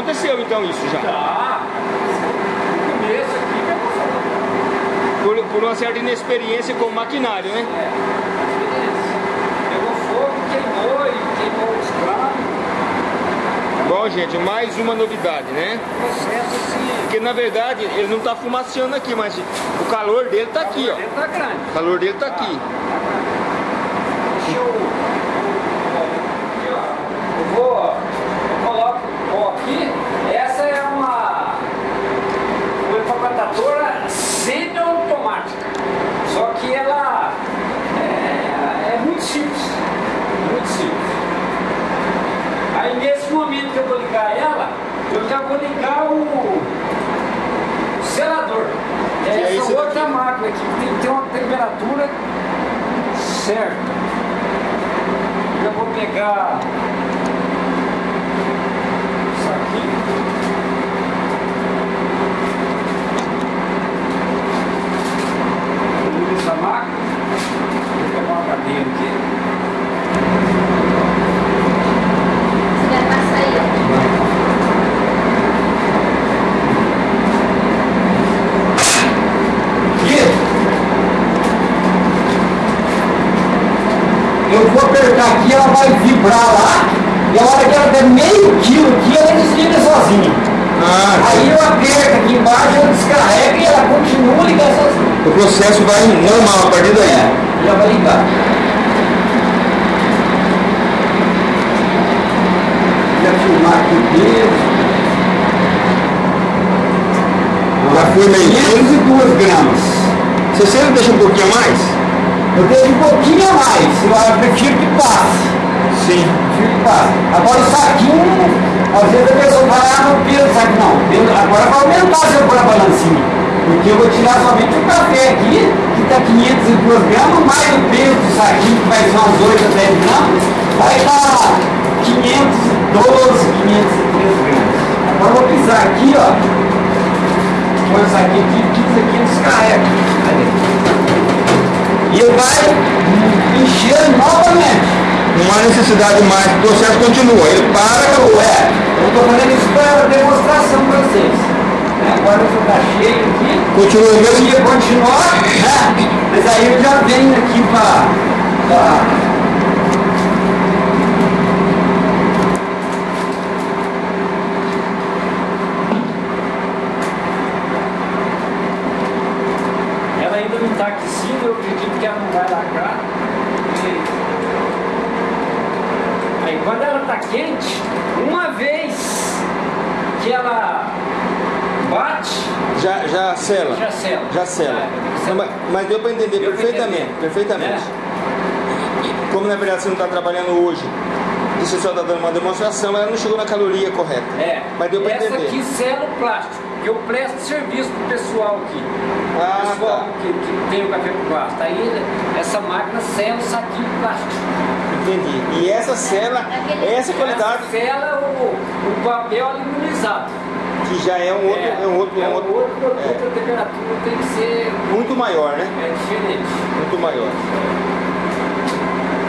Speaker 1: Aconteceu então isso já.
Speaker 2: Tá. No começo aqui.
Speaker 1: Por, por uma certa inexperiência com o maquinário, né?
Speaker 2: É, Pegou fogo, queimou e queimou os cravos.
Speaker 1: Bom, gente, mais uma novidade, né?
Speaker 2: Assim.
Speaker 1: Porque na verdade ele não tá fumaciando aqui, mas o calor dele tá aqui, ó.
Speaker 2: Tá.
Speaker 1: O calor dele tá aqui.
Speaker 2: Deixa eu. Aqui, ó. Eu vou. Eu coloco o pó aqui. Essa é uma. Uma empacotadora semi-automática. Só que ela. É, é muito simples. Muito simples. Aí nesse momento que eu vou ligar ela, eu já vou ligar o, o selador.
Speaker 1: É
Speaker 2: essa outra
Speaker 1: daqui.
Speaker 2: máquina aqui que tem que ter uma temperatura certa. Eu vou pegar isso aqui. Essa máquina. Vou pegar uma cadeira aqui.
Speaker 3: Você vai passar aí, ó.
Speaker 4: Eu vou apertar aqui, ela vai vibrar lá, e a hora que ela der meio quilo aqui, ela desliga sozinha.
Speaker 1: Ah,
Speaker 4: Aí eu aperto aqui embaixo, ela descarrega e ela continua ligando sozinha.
Speaker 1: o processo vai normal a partir daí.
Speaker 4: É, já vai ligar. Aqui o peso.
Speaker 1: Já foi meio quilo.
Speaker 4: 502 gramas.
Speaker 1: Você sempre deixa um pouquinho a mais?
Speaker 4: Eu deixo um pouquinho a mais, eu prefiro que passe.
Speaker 1: Sim.
Speaker 4: Prefiro que passe. Agora o saquinho, às vezes a pessoa vai lá no peso saquinho. Não, agora vai aumentar se eu pôr a balancinha. Porque eu vou tirar somente o café aqui, que está 502 gramas, mais o peso do saquinho, que vai ser uns 8 a 10 gramas, vai dar 512, 513 gramas. Agora eu vou pisar aqui, ó. Põe isso aqui, aqui, pisa aqui, descarrega. E ele vai encher novamente.
Speaker 1: Não há necessidade mais, o processo continua. Ele para, acabou.
Speaker 4: É, eu estou fazendo isso para demonstração para vocês. né? agora eu tá cheio aqui.
Speaker 1: Continua o
Speaker 4: Eu ia continuar, né? Mas aí eu já venho aqui para.
Speaker 2: Ela ainda não está aquecida, eu acredito que ela não vai lacrar. E- Aí quando ela está quente, uma vez que ela bate,
Speaker 1: Já sela.
Speaker 2: É,
Speaker 1: Não, mas, mas deu para entender
Speaker 2: Deu
Speaker 1: perfeitamente.
Speaker 2: entender.
Speaker 1: Perfeitamente.
Speaker 2: É.
Speaker 1: Como na verdade você não está trabalhando hoje, e você só está dando uma demonstração, ela não chegou na caloria correta.
Speaker 2: É,
Speaker 1: Mas deu para
Speaker 2: essa
Speaker 1: entender.
Speaker 2: aqui sela o plástico, eu presto serviço pro pessoal aqui.
Speaker 1: Ah,
Speaker 2: o pessoal
Speaker 1: tá.
Speaker 2: que, que tem o café com plástico. Aí essa máquina sela o saquinho de plástico.
Speaker 1: Entendi. E essa cela, essa qualidade,
Speaker 2: Essa sela o, o papel aluminizado.
Speaker 1: Que já é um outro, é, um outro,
Speaker 2: é
Speaker 1: um outro,
Speaker 2: outro produto,
Speaker 1: é,
Speaker 2: a temperatura tem que ser
Speaker 1: muito maior, né?
Speaker 2: é, diferente.
Speaker 1: Muito maior.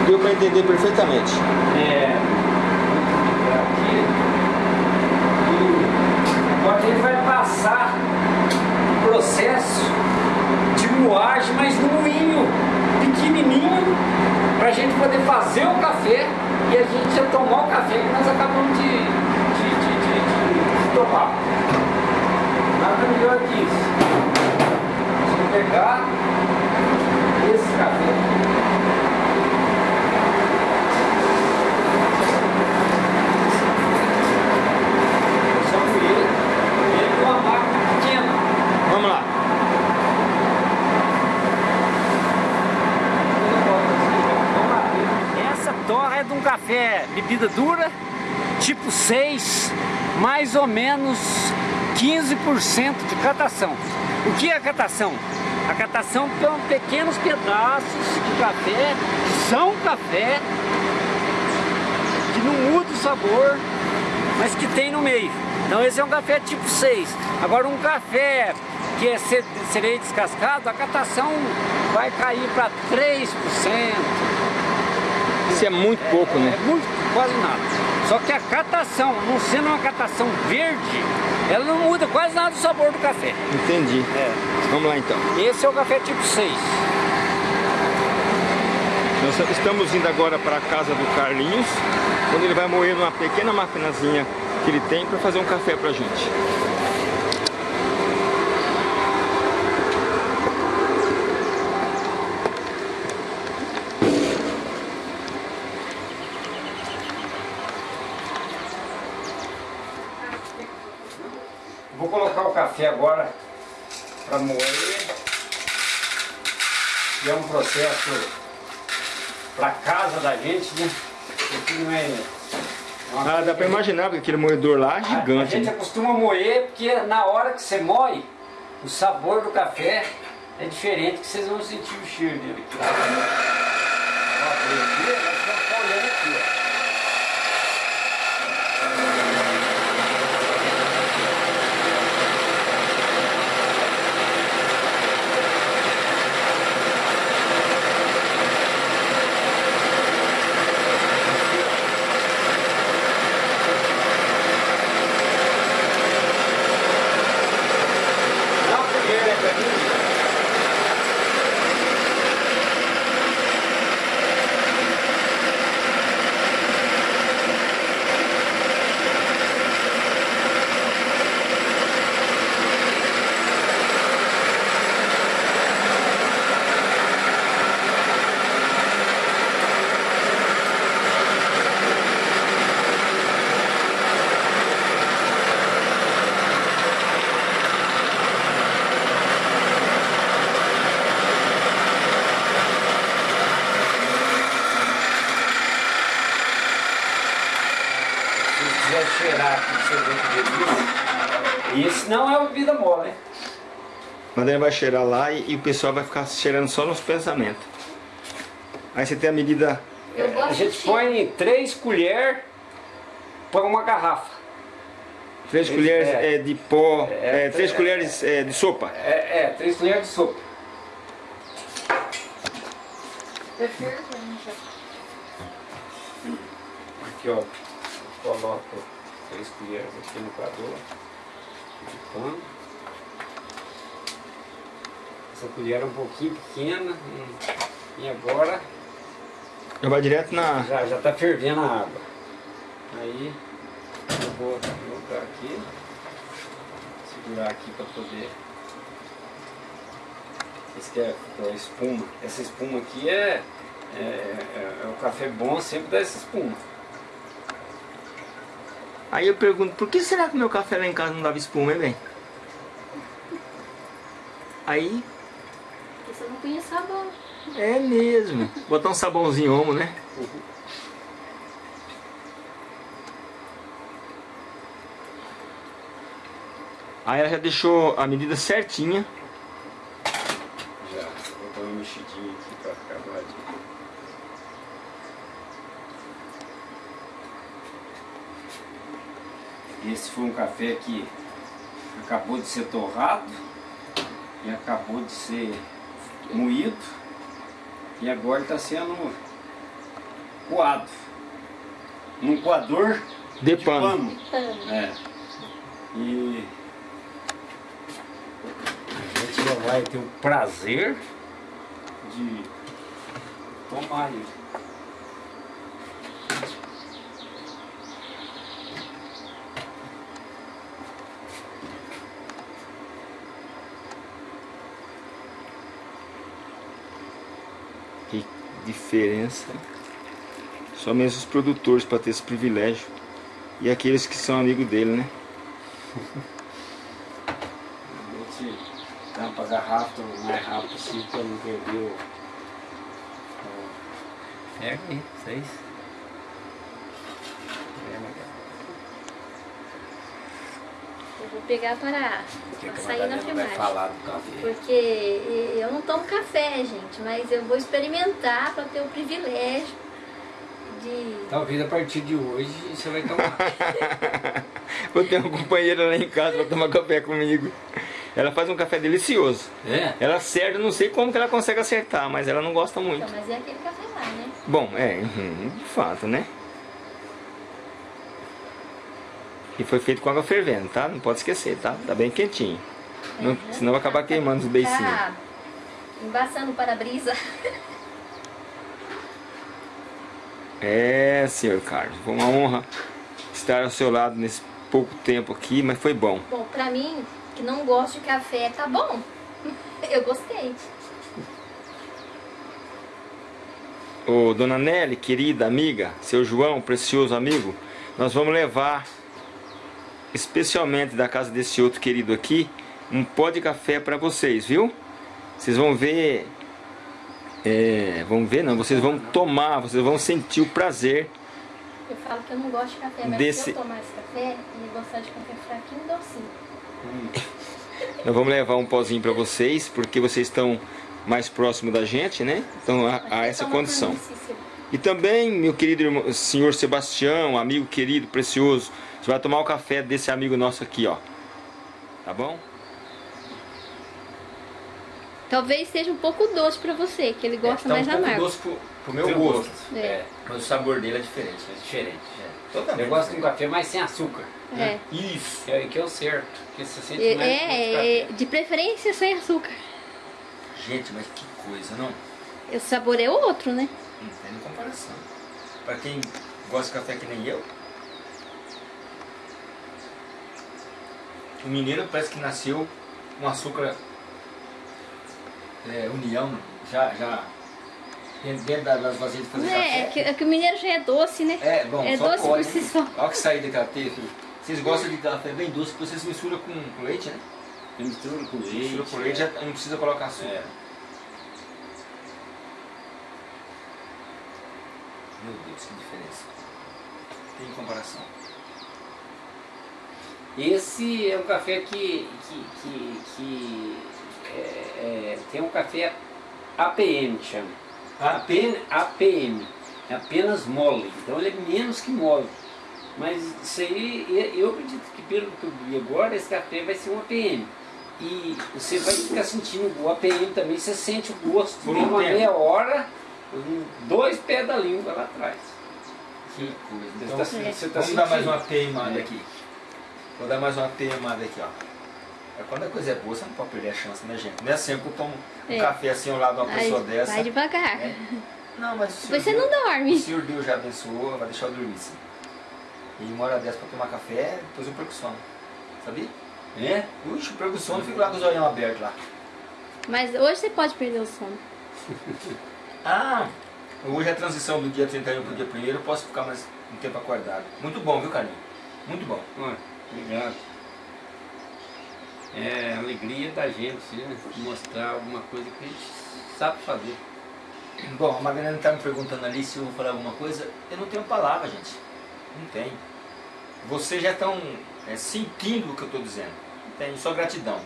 Speaker 1: Deu para entender perfeitamente.
Speaker 2: É, aqui. Agora a gente vai passar o processo de moagem, mas no moinho pequenininho, para a gente poder fazer o café e a gente já tomar o café que nós acabamos de, de, tomar. Nada melhor que isso. Vamos pegar esse café. Só que ele, ele com uma máquina pequena.
Speaker 1: Vamos lá.
Speaker 2: Essa torra é de um café bebida dura, tipo 6, mais ou menos 15% de catação. O que é catação? A catação são pequenos pedaços de café, que são café, que não muda o sabor, mas que tem no meio. Então esse é um café tipo 6. Agora um café que é cereja descascado, a catação vai cair para 3%.
Speaker 1: Isso é muito pouco,
Speaker 2: É
Speaker 1: né?
Speaker 2: muito, quase nada. Só que a catação, não sendo uma catação verde, ela não muda quase nada o sabor do café.
Speaker 1: Entendi.
Speaker 2: É.
Speaker 1: Vamos lá então.
Speaker 2: Esse é o café tipo 6.
Speaker 1: Nós estamos indo agora para a casa do Carlinhos, onde ele vai moer numa pequena maquinazinha que ele tem para fazer um café pra gente.
Speaker 2: Vou colocar o café agora para moer. E é um processo para casa da gente, né? Aqui não é. uma
Speaker 1: Ah, dá para imaginar, porque aquele moedor lá é
Speaker 2: A- A
Speaker 1: gigante.
Speaker 2: gente
Speaker 1: né?
Speaker 2: acostuma moer porque na hora que você moe, o sabor do café é diferente que vocês vão sentir o cheiro dele aqui. Ó, abrir aqui, nós vamos ficar olhando aqui, ó. Dá uma primeira pra mim. Se você quiser cheirar aqui pra você ver que delícia. Isso não é bebida mole, né?
Speaker 1: Daí vai cheirar lá e, e o pessoal vai ficar cheirando só nos pensamentos. Aí você tem a medida.
Speaker 3: Eu
Speaker 2: A gente
Speaker 3: de
Speaker 2: põe três colheres para uma garrafa.
Speaker 1: Três
Speaker 2: Esse-
Speaker 1: colheres
Speaker 2: é.
Speaker 1: é, de pó,
Speaker 2: É,
Speaker 1: é, três
Speaker 2: é,
Speaker 1: colheres é, de sopa.
Speaker 2: É, é, três colheres de sopa. Aqui, ó. Coloco três colheres aqui no coador de pano. Essa colher era um pouquinho pequena e, e agora
Speaker 1: Já vai direto na...
Speaker 2: já já está fervendo a água. Aí eu vou colocar aqui, segurar aqui para poder. Esse que é a espuma. Essa espuma aqui é, é, é, é o café bom sempre dá essa espuma.
Speaker 1: Aí eu pergunto, por que será que o meu café lá em casa não dava espuma, hein, bem? Aí,
Speaker 3: Não punha sabão.
Speaker 1: é mesmo. Botar um sabãozinho homo, né? Aí ela já deixou a medida certinha.
Speaker 2: Já, vou dar uma mexidinha aqui para ficar doadinho. Esse foi um café que acabou de ser torrado e acabou de ser moído e agora está sendo coado num coador
Speaker 1: De
Speaker 2: de
Speaker 1: pano.
Speaker 2: pano. É. E a gente já vai ter o prazer de tomar ele.
Speaker 1: Que diferença. Só mesmo os produtores para ter esse privilégio. E aqueles que são amigos dele, né?
Speaker 2: A gente dá para garrafa o mais rápido possível para não perder o. o- Pega aí, seis. Pega,
Speaker 3: Eu vou pegar para,
Speaker 2: que
Speaker 3: sair na filmagem.
Speaker 2: falar do café.
Speaker 3: Porque eu não tomo café, gente, mas eu vou experimentar para ter o privilégio de.
Speaker 2: Talvez a partir de hoje você vai tomar.
Speaker 1: Vou ter uma companheira lá em casa para tomar café comigo. Ela faz um café delicioso.
Speaker 2: é?
Speaker 1: Ela acerta, não sei como que ela consegue acertar, mas ela não gosta muito.
Speaker 3: Então, mas é aquele café lá, né?
Speaker 1: Bom, é, uhum, de fato, né? E foi feito com água fervendo, tá? Não pode esquecer, tá? Tá bem quentinho. Não- senão vai acabar queimando os beicinhos.
Speaker 3: Tá embaçando o para-brisa.
Speaker 1: É, senhor Carlos, foi uma honra estar ao seu lado nesse pouco tempo aqui, mas foi bom.
Speaker 3: Bom, pra mim, que não gosto de café, tá bom. Eu gostei.
Speaker 1: Ô, dona Nelly, querida amiga, seu João, precioso amigo, nós vamos levar, especialmente da casa desse outro querido aqui, um pó de café para vocês, viu? Vocês vão ver, é, vão ver não, vocês vão tomar, vocês vão sentir o prazer.
Speaker 3: Eu falo que eu não gosto de café, mas
Speaker 1: Desse-
Speaker 3: se eu tomar esse café e gostar de café fraquinho, docinho.
Speaker 1: Nós vamos levar um pozinho para vocês, porque vocês estão mais próximo da gente, né? Então há, há essa
Speaker 3: por
Speaker 1: condição. E também, meu querido irmão- senhor Sebastião, amigo querido, precioso, você vai tomar o café desse amigo nosso aqui, ó. Tá bom?
Speaker 3: Talvez seja um pouco doce pra você, que ele gosta
Speaker 1: tá
Speaker 3: mais
Speaker 1: um pouco
Speaker 3: amargo.
Speaker 1: doce pro, pro meu
Speaker 2: Teu
Speaker 1: gosto.
Speaker 3: É.
Speaker 1: Mas o sabor dele é diferente.
Speaker 2: É diferente.
Speaker 1: Totalmente.
Speaker 2: Eu gosto de um café mais sem açúcar.
Speaker 3: É.
Speaker 1: Isso.
Speaker 2: Que é, que é o certo. Porque você sente
Speaker 3: É,
Speaker 2: mais gosto de
Speaker 3: é, de preferência sem açúcar.
Speaker 1: Gente, mas que coisa, não?
Speaker 3: O sabor é outro, né?
Speaker 1: Não tem comparação. Pra quem gosta de café que nem eu, o mineiro parece que nasceu com açúcar é, união, já, já dentro da- das vasilhas de fazer
Speaker 3: É, é
Speaker 1: café.
Speaker 3: que, é que o mineiro já é doce, né?
Speaker 1: É, bom,
Speaker 3: é
Speaker 1: só
Speaker 3: doce
Speaker 1: pode,
Speaker 3: por si
Speaker 1: né?
Speaker 3: só.
Speaker 1: Olha que sair daquela teia, filho. Vocês gostam de café bem doce, porque vocês misturam com, com leite, né?
Speaker 2: Mistura com leite.
Speaker 1: Mistura com leite,
Speaker 2: é.
Speaker 1: já não precisa colocar açúcar.
Speaker 2: É.
Speaker 1: Meu Deus, que diferença. Tem comparação.
Speaker 2: Esse é um café que, que, que, que é, é, tem um café APM que chama. Apen- APM. É apenas mole. Então ele é menos que mole. Mas isso aí, eu acredito que pelo que eu vi agora, esse café vai ser um APM. E você vai ficar sentindo o APM também, você sente o gosto
Speaker 1: Por um
Speaker 2: uma
Speaker 1: tempo.
Speaker 2: meia hora, dois pés da língua lá atrás.
Speaker 1: Que coisa.
Speaker 2: Você
Speaker 1: Então,
Speaker 2: tá- tá
Speaker 1: vamos dar mais uma teimada aqui. Vou dar mais uma teimada aqui, ó. Quando a coisa é boa, você não pode perder a chance, né, gente? Não é sempre que eu tomo um
Speaker 3: É.
Speaker 1: café assim ao lado de uma
Speaker 3: Vai,
Speaker 1: pessoa dessa.
Speaker 3: vai devagar.
Speaker 1: né? Não, mas o
Speaker 3: você não
Speaker 1: Deus-
Speaker 3: dorme.
Speaker 1: O Senhor Deus já abençoou, vai deixar eu dormir sim. E uma hora dessa pra tomar café, depois eu perco sono. Sabia?
Speaker 2: É?
Speaker 1: Eu perco sono, fico lá com os olhos abertos lá.
Speaker 3: Mas hoje você pode perder o sono.
Speaker 1: Ah, hoje é a transição do dia 31 pro dia 1 eu posso ficar mais um tempo acordado. Muito bom, viu, Carlinhos? Muito bom.
Speaker 2: Olha, obrigado. É a alegria da gente, né? Mostrar alguma coisa que a gente sabe fazer.
Speaker 1: Bom, a Magdalena está me perguntando ali se eu vou falar alguma coisa. Eu não tenho palavra, gente. Não tem. Vocês já estão é, sentindo o que eu estou dizendo. Não tem. Só gratidão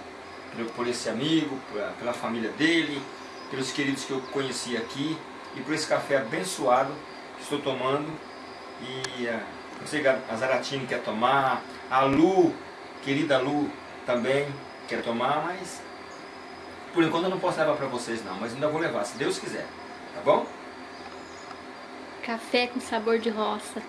Speaker 1: por, por esse amigo, pela família dele, pelos queridos que eu conheci aqui e por esse café abençoado que estou tomando. E ah, eu sei que a Zaratini quer tomar, a Lu, querida Lu, também quer tomar, mas por enquanto eu não posso levar para vocês não, mas ainda vou levar, se Deus quiser. Tá bom?
Speaker 3: Café com sabor de roça.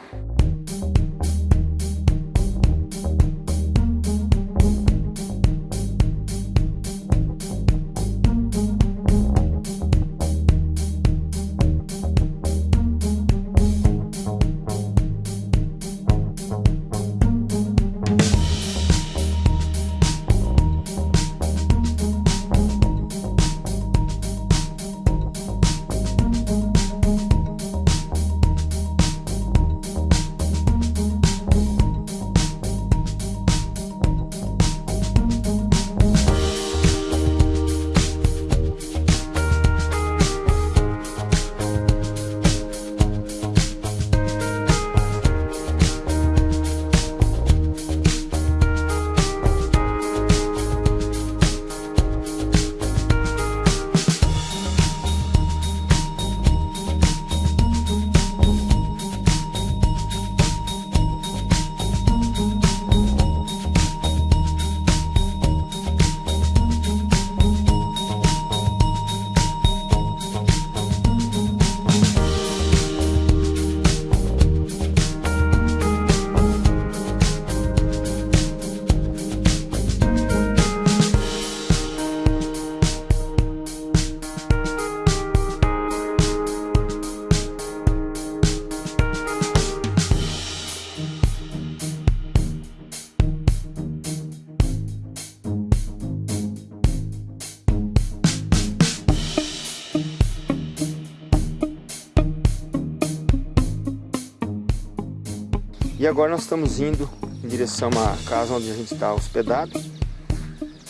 Speaker 1: E agora nós estamos indo em direção à casa onde a gente está hospedado.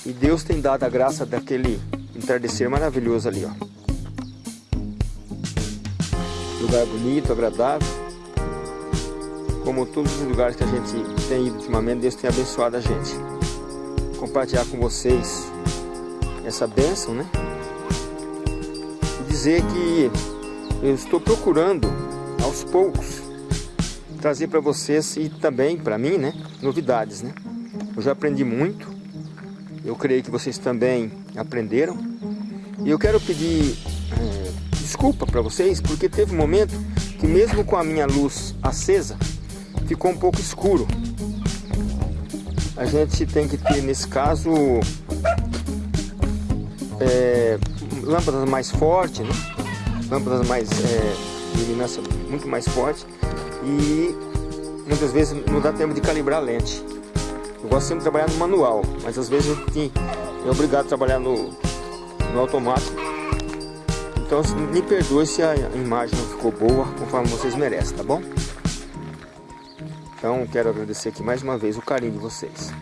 Speaker 1: E Deus tem dado a graça daquele entardecer maravilhoso ali, ó. Lugar bonito, agradável. Como todos os lugares que a gente tem ido ultimamente, Deus tem abençoado a gente. Compartilhar com vocês essa bênção, né? E dizer que eu estou procurando aos poucos trazer para vocês e também para mim, né, novidades, né? Eu já aprendi muito. Eu creio que vocês também aprenderam. E eu quero pedir é, desculpa para vocês porque teve um momento que mesmo com a minha luz acesa ficou um pouco escuro. A gente tem que ter nesse caso é, lâmpadas mais fortes, né? lâmpadas mais é, de iluminância muito mais forte e muitas vezes não dá tempo de calibrar a lente. Eu gosto sempre de trabalhar no manual, mas às vezes a gente é obrigado a trabalhar no, no automático. Então me perdoe se a imagem não ficou boa conforme vocês merecem, tá bom? Então quero agradecer aqui mais uma vez o carinho de vocês.